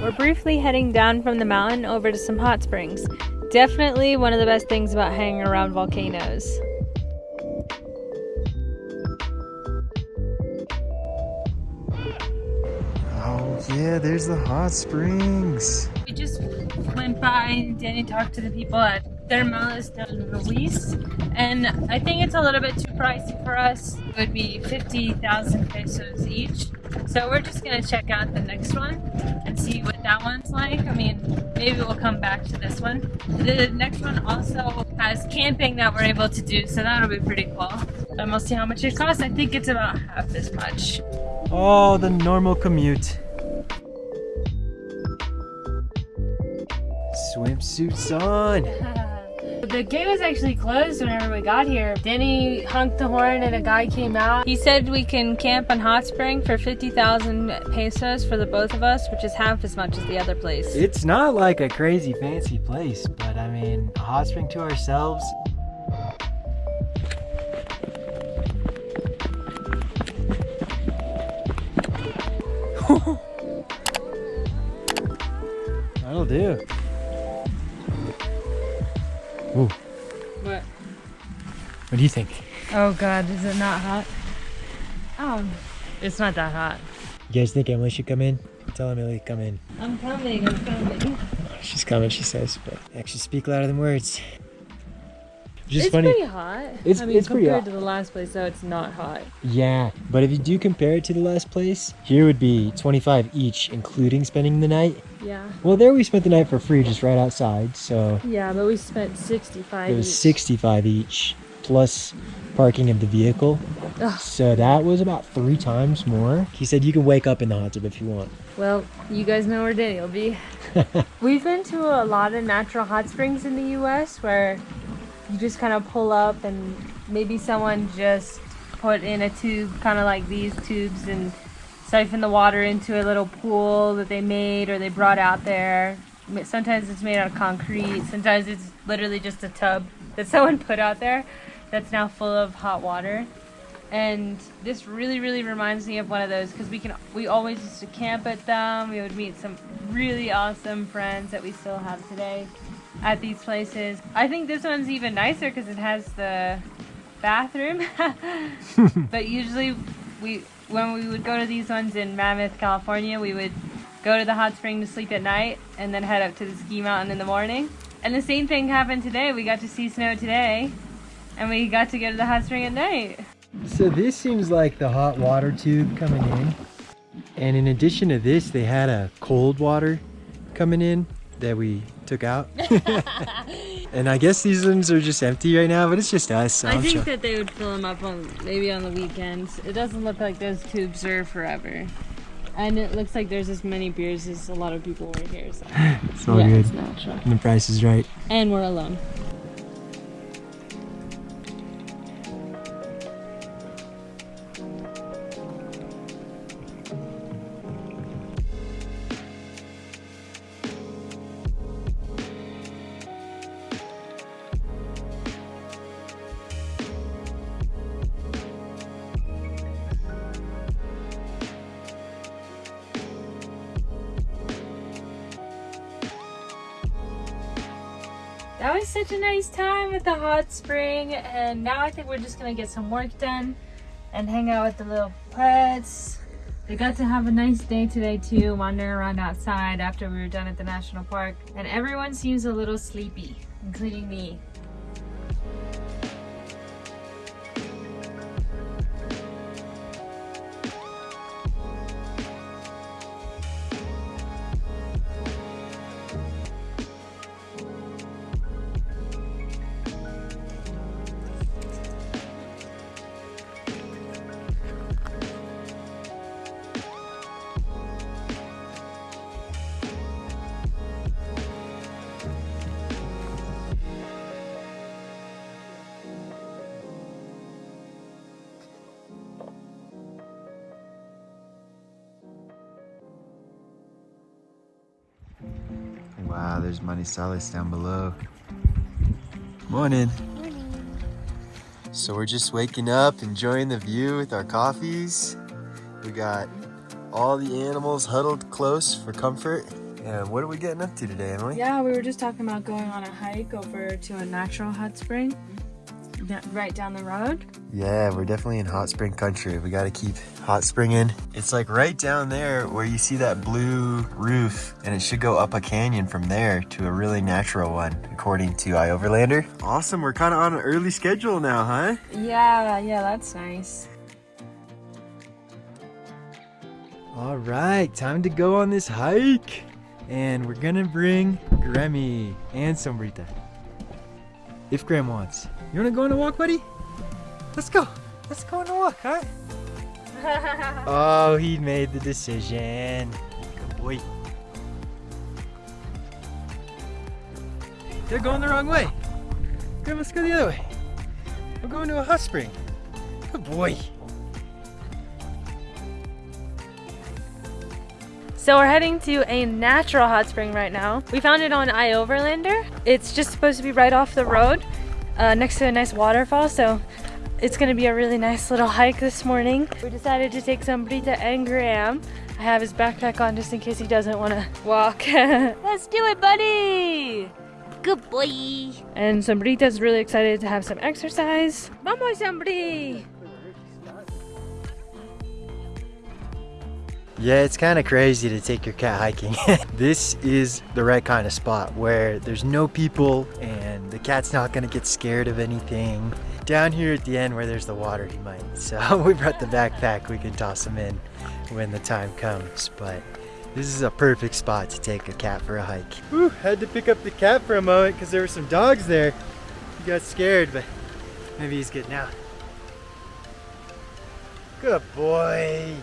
We're briefly heading down from the mountain over to some hot springs. Definitely one of the best things about hanging around volcanoes. Oh yeah, there's the hot springs. We just went by, and Danny talked to the people at Termales del Ruiz, and I think it's a little bit too pricey for us. It would be 50,000 pesos each. So we're just gonna check out the next one and see what that one's like. I mean, maybe we'll come back to this one. The next one also has camping that we're able to do, so that'll be pretty cool. And we'll see how much it costs. I think it's about half as much. Oh, the normal commute. Swimsuits on. The gate was actually closed whenever we got here. Denny honked the horn and a guy came out. He said we can camp on Hot Spring for 50,000 pesos for the both of us, which is half as much as the other place. It's not like a crazy fancy place, but I mean, a hot spring to ourselves. That'll do. Ooh, What? what do you think? Oh god, is it not hot? Oh, it's not that hot. You guys think Emily should come in? Tell Emily to come in. I'm coming, I'm coming. She's coming, she says, but actions speak louder than words. Just it's funny. pretty hot. It's- I mean, it's pretty compared hot. to the last place, though, it's not hot. Yeah, but if you do compare it to the last place, here would be 25 each, including spending the night. Yeah. Well, there we spent the night for free, just right outside, so Yeah, but we spent 65 it was each. 65 each, plus parking of the vehicle. Ugh. So that was about three times more. He said you can wake up in the hot tub if you want. Well, you guys know where Danny will be. We've been to a lot of natural hot springs in the U.S. where you just kind of pull up and maybe someone just put in a tube, kind of like these tubes, and siphon the water into a little pool that they made or they brought out there. Sometimes it's made out of concrete. Sometimes it's literally just a tub that someone put out there that's now full of hot water and this really really reminds me of one of those because we can we always used to camp at them we would meet some really awesome friends that we still have today at these places. I think this one's even nicer because it has the bathroom. But usually we when we would go to these ones in mammoth california we would go to the hot spring to sleep at night and then head up to the ski mountain in the morning. And the same thing happened today. We got to see snow today and we got to go to the hot spring at night. So this seems like the hot water tube coming in. And in addition to this, they had a cold water coming in that we took out. and I guess these ones are just empty right now, but it's just us. So I I'm think sure- that they would fill them up on maybe on the weekends. It doesn't look like those tubes are forever. And it looks like there's as many beers as a lot of people were here. So it's all yeah, good. it's natural. And the price is right. And we're alone. Nice time at the hot spring, and now I think we're just gonna get some work done and hang out with the little pets. They got to have a nice day today too, wandering around outside after we were done at the national park, and everyone seems a little sleepy, including me. There's Manizales down below. Morning. So we're just waking up, enjoying the view with our coffees. We got all the animals huddled close for comfort. And what are we getting up to today, Emily? Yeah, we were just talking about going on a hike over to a natural hot spring right down the road. Yeah, we're definitely in hot spring country. We got to keep hot springing. It's like right down there where you see that blue roof and it should go up a canyon from there to a really natural one, according to iOverlander. Awesome, we're kind of on an early schedule now, huh? Yeah, yeah, that's nice. All right, time to go on this hike. And we're gonna bring Grammy and Sombrita. If Graham wants. You wanna go on a walk, buddy? Let's go. Let's go on a walk, huh? oh, he made the decision. Good boy. They're going the wrong way. Graham, let's go the other way. We're going to a hot spring. Good boy. So we're heading to a natural hot spring right now. We found it on iOverlander. It's just supposed to be right off the road uh, next to a nice waterfall. So it's gonna be a really nice little hike this morning. We decided to take some Sombrita and Graham. I have his backpack on just in case he doesn't wanna walk. Let's do it, buddy! Good boy! And Sombrita's really excited to have some exercise. Vamos, Sombri! Yeah, it's kind of crazy to take your cat hiking. this is the right kind of spot where there's no people and the cat's not gonna get scared of anything. Down here at the end where there's the water, he might. So we brought the backpack, we can toss him in when the time comes. But this is a perfect spot to take a cat for a hike. Whew, had to pick up the cat for a moment because there were some dogs there. He got scared, but maybe he's good now. Good boy.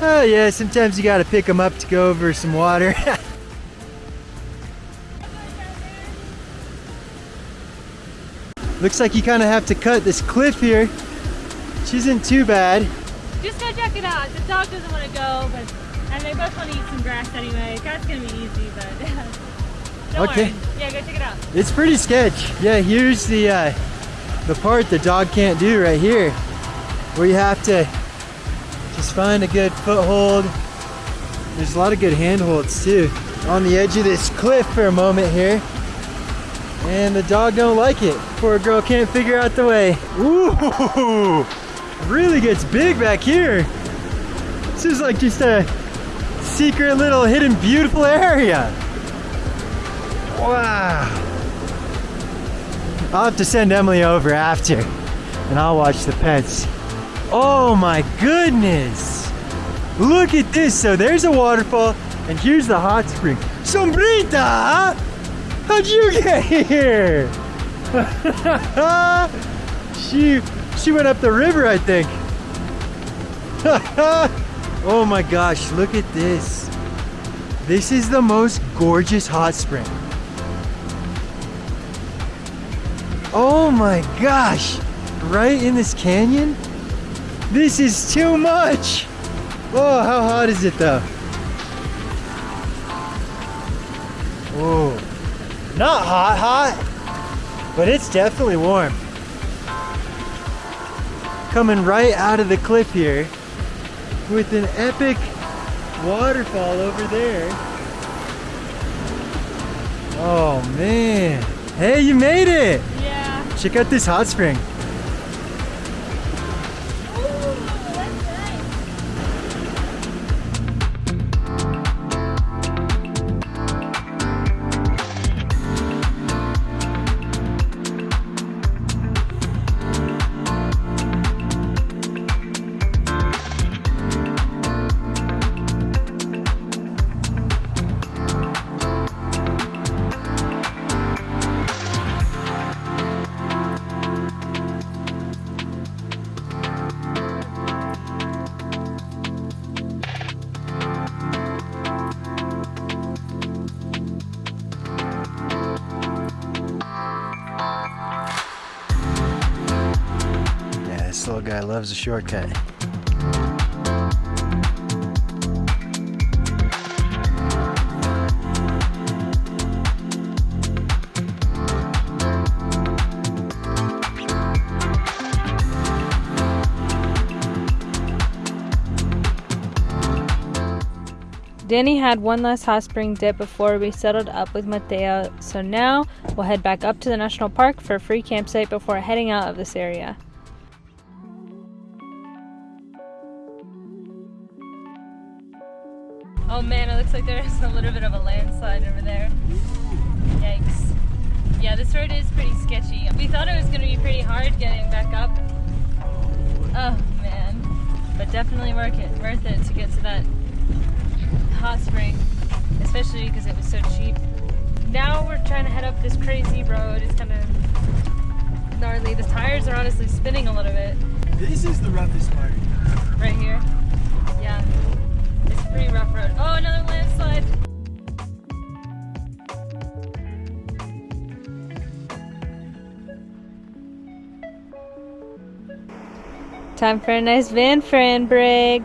Oh yeah, sometimes you gotta pick them up to go over some water. Looks like you kind of have to cut this cliff here. Which isn't too bad. Just go check it out. The dog doesn't want to go, but and they both want to eat some grass anyway. That's gonna be easy, but don't okay. Worry. Yeah, go check it out. It's pretty sketch. Yeah, here's the uh, the part the dog can't do right here, where you have to just find a good foothold. There's a lot of good handholds too. On the edge of this cliff for a moment here. And the dog don't like it. Poor girl can't figure out the way. Ooh, really gets big back here. This is like just a secret little hidden beautiful area. Wow. I'll have to send Emily over after and I'll watch the pets. Oh my goodness! Look at this. So there's a waterfall, and here's the hot spring. Sombrita! How'd you get here? she she went up the river, I think. oh my gosh, look at this. This is the most gorgeous hot spring. Oh my gosh, right in this canyon? This is too much! Oh, how hot is it though? Oh, not hot, hot, but it's definitely warm. Coming right out of the cliff here with an epic waterfall over there. Oh man. Hey, you made it! Yeah. Check out this hot spring. This little guy loves a shortcut. Danny had one last hot spring dip before we settled up with Mateo, so now we'll head back up to the national park for a free campsite before heading out of this area. Oh man, it looks like there's a little bit of a landslide over there. Yikes. Yeah, this road is pretty sketchy. We thought it was going to be pretty hard getting back up. Oh man. But definitely worth it, worth it to get to that hot spring, especially because it was so cheap. Now we're trying to head up this crazy road. It's kind of gnarly. The tires are honestly spinning a little bit This is the roughest part. right here. Pretty rough road. Oh, another landslide. Time for a nice van friend break.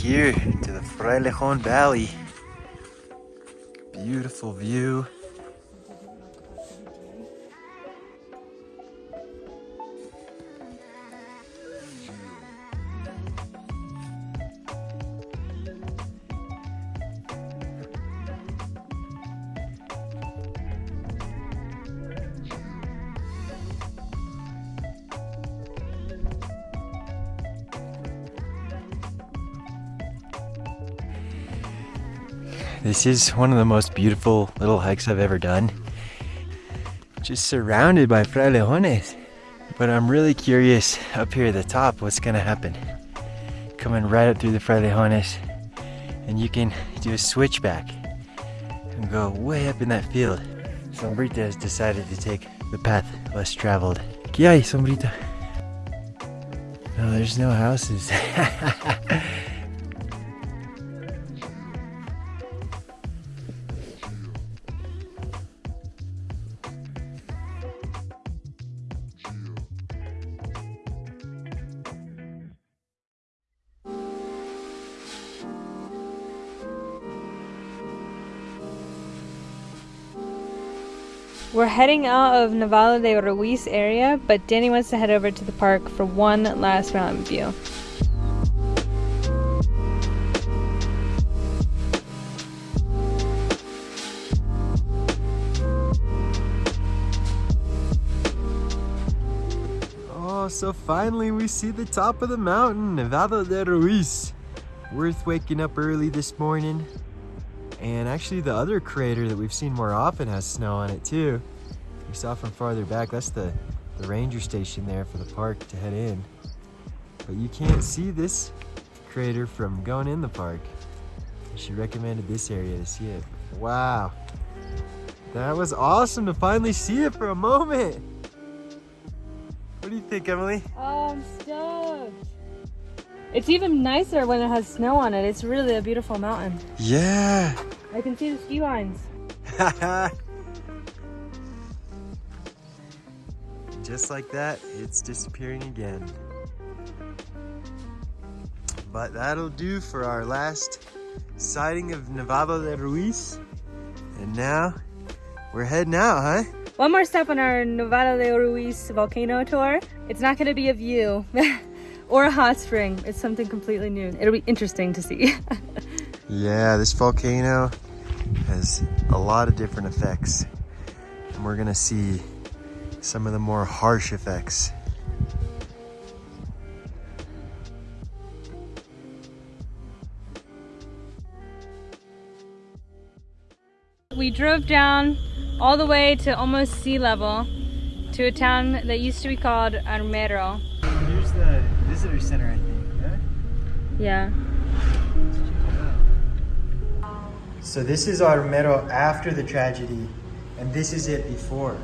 Here to the Frailejon Valley. Beautiful view. This is one of the most beautiful little hikes I've ever done. Just surrounded by frailejones. But I'm really curious up here at the top what's gonna happen. Coming right up through the frailejones, and you can do a switchback and go way up in that field. Sombrita has decided to take the path less traveled. ¿Qué hay, Sombrita? No, there's no houses. We're heading out of Nevado de Ruiz area, but Danny wants to head over to the park for one last mountain view. Oh, so finally we see the top of the mountain, Nevado de Ruiz. Worth waking up early this morning. And actually the other crater that we've seen more often has snow on it too. We saw from farther back, that's the, the ranger station there for the park to head in. But you can't see this crater from going in the park. She recommended this area to see it. Wow. That was awesome to finally see it for a moment. What do you think, Emily? Oh, I'm stoked. It's even nicer when it has snow on it. It's really a beautiful mountain. Yeah. I can see the ski lines. Just like that, it's disappearing again. But that'll do for our last sighting of Nevado de Ruiz. And now we're heading out, huh? One more step on our Nevado de Ruiz volcano tour. It's not going to be a view or a hot spring. It's something completely new. It'll be interesting to see. Yeah, this volcano has a lot of different effects. And we're gonna see some of the more harsh effects. we drove down all the way to almost sea level to a town that used to be called Armero. Here's the visitor center, I think. Yeah? Yeah. So this is our Armero after the tragedy, and this is it before.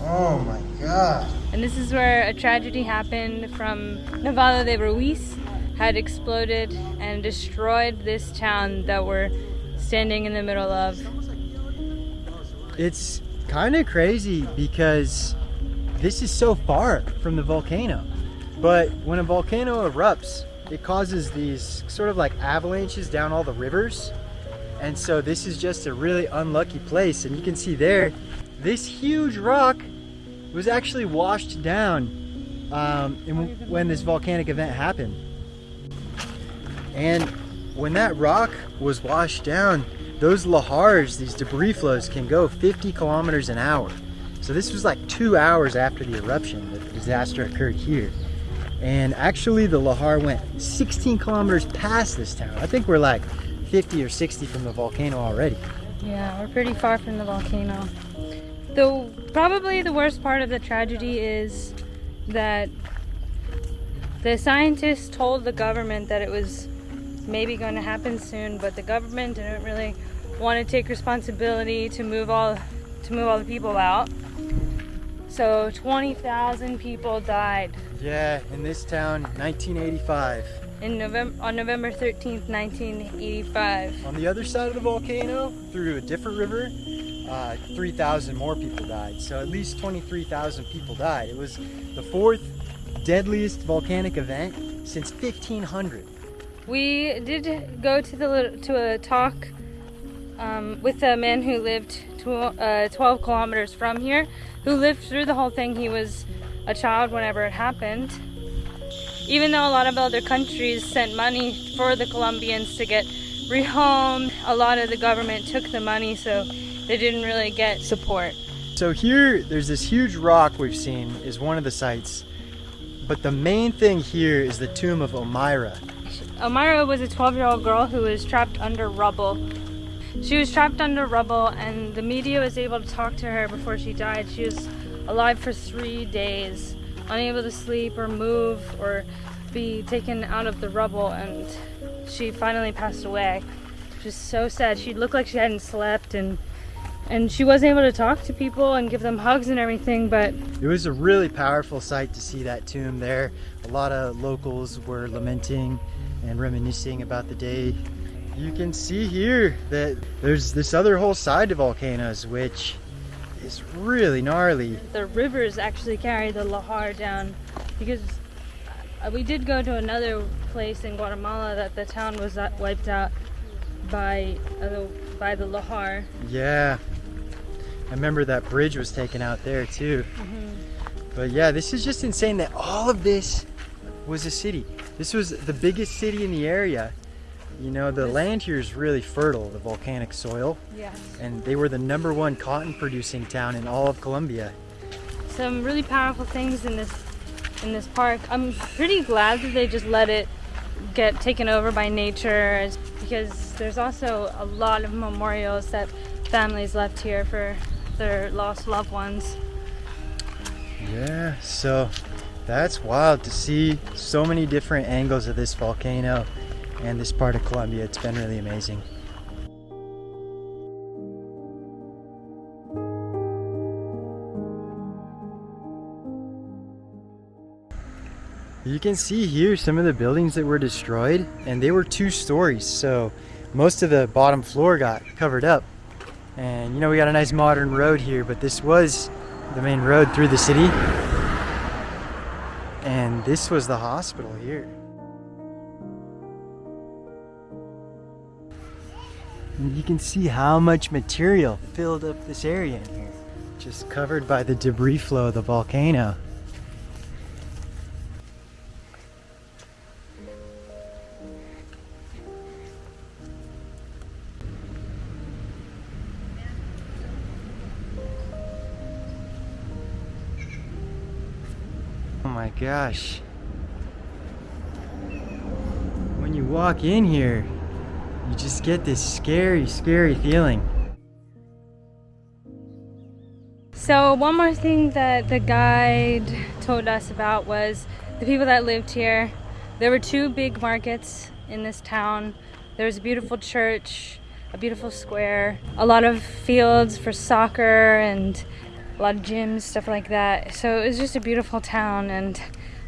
Oh my god. And this is where a tragedy happened from Nevado de Ruiz had exploded and destroyed this town that we're standing in the middle of. It's kind of crazy because this is so far from the volcano. But when a volcano erupts, it causes these sort of like avalanches down all the rivers. And so this is just a really unlucky place. And you can see there, this huge rock was actually washed down um, when this volcanic event happened. And when that rock was washed down, those lahars, these debris flows, can go 50 kilometers an hour. So this was like two hours after the eruption that the disaster occurred here. And actually the lahar went 16 kilometers past this town. I think we're like 50 or 60 from the volcano already. Yeah, we're pretty far from the volcano. Though probably the worst part of the tragedy is that the scientists told the government that it was maybe going to happen soon, but the government didn't really want to take responsibility to move all to move all the people out. So 20,000 people died. Yeah, in this town, 1985. In November, on November 13th, 1985. On the other side of the volcano, through a different river, uh, 3,000 more people died. So at least 23,000 people died. It was the fourth deadliest volcanic event since 1500. We did go to the to a talk um, with a man who lived uh, 12 kilometers from here, who lived through the whole thing. He was a child whenever it happened. Even though a lot of other countries sent money for the Colombians to get rehomed, a lot of the government took the money, so they didn't really get support. So here, there's this huge rock we've seen is one of the sites, but the main thing here is the tomb of Omayra. Omayra was a 12-year-old girl who was trapped under rubble she was trapped under rubble and the media was able to talk to her before she died. She was alive for three days, unable to sleep or move or be taken out of the rubble and she finally passed away. Just so sad. She looked like she hadn't slept and and she wasn't able to talk to people and give them hugs and everything but it was a really powerful sight to see that tomb there a lot of locals were lamenting and reminiscing about the day you can see here that there's this other whole side to volcanoes, which is really gnarly. The rivers actually carry the lahar down because uh, we did go to another place in Guatemala that the town was wiped out by uh, by the lahar. Yeah, I remember that bridge was taken out there too. Mm -hmm. But yeah, this is just insane that all of this was a city. This was the biggest city in the area you know, the land here is really fertile, the volcanic soil. Yeah. And they were the number one cotton producing town in all of Colombia. Some really powerful things in this in this park. I'm pretty glad that they just let it get taken over by nature because there's also a lot of memorials that families left here for their lost loved ones. Yeah, so that's wild to see so many different angles of this volcano and this part of Colombia. It's been really amazing. You can see here some of the buildings that were destroyed and they were two stories so most of the bottom floor got covered up and you know we got a nice modern road here but this was the main road through the city and this was the hospital here And you can see how much material filled up this area in here. Just covered by the debris flow of the volcano. Oh my gosh. When you walk in here, you just get this scary, scary feeling. So one more thing that the guide told us about was the people that lived here. There were two big markets in this town. There was a beautiful church, a beautiful square, a lot of fields for soccer and a lot of gyms, stuff like that. So it was just a beautiful town and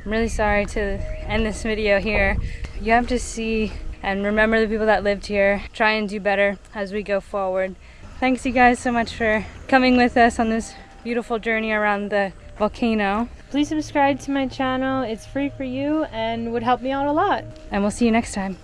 I'm really sorry to end this video here. You have to see and remember the people that lived here. Try and do better as we go forward. Thanks you guys so much for coming with us on this beautiful journey around the volcano. Please subscribe to my channel. It's free for you and would help me out a lot. And we'll see you next time.